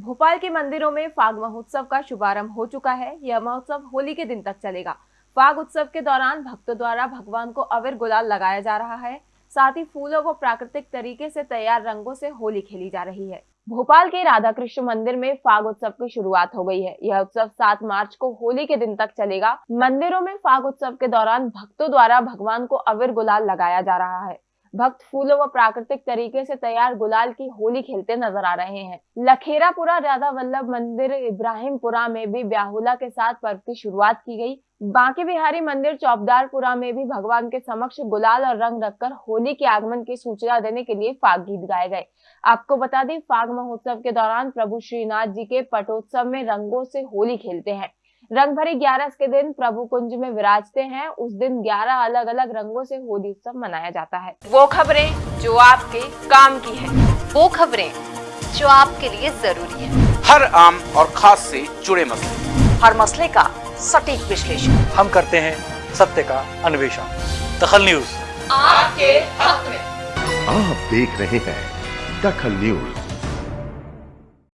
भोपाल के मंदिरों में फाग महोत्सव का शुभारंभ हो चुका है। यह महोत्सव होली के दिन तक चलेगा। फाग उत्सव के दौरान भक्तों द्वारा भगवान को अविर गुलाल लगाया जा रहा है। साथ ही फूलों व प्राकृतिक तरीके से तैयार रंगों से होली खेली जा रही है। भोपाल के राधा कृष्ण मंदिर में फाग उत्सव की शुरुआत हो गई है। यह उत्सव 7 मार्च को होली के दिन तक चलेगा। मंदिरों में फाग उत्सव के दौरान भक्तों द्वारा भगवान को अविर गुलाल लगाया जा रहा है। भक्त फूलों व प्राकृतिक तरीके से तैयार गुलाल की होली खेलते नज़र आ रहे हैं। लखेरापुरा राधा वल्लभ मंदिर इब्राहिमपुरा में भी ब्याहुला के साथ पर्व की शुरुआत की गई। बांके बिहारी मंदिर चौबदारपुरा में भी भगवान के समक्ष गुलाल और रंग रखकर होली के आगमन की सूचना देने के लिए फाग गीत गाए गए। आपको बता दें, फाग महोत्सव के दौरान प्रभु श्रीनाथ जी के पटोत्सव में रंगों से होली खेलते हैं। रंग भरी ग्यारस के दिन प्रभु कुंज में विराजते हैं। उस दिन ग्यारह अलग अलग रंगों से होली उत्सव मनाया जाता है। वो खबरें जो आपके काम की है। वो खबरें जो आपके लिए ज़रूरी है। हर आम और खास से जुड़े मसले। हर मसले का सटीक विश्लेषण। हम करते हैं सत्य का अन्वेषण। दखल न्यूज़। आपके हक में। आप देख रहे हैं दखल न्यूज़।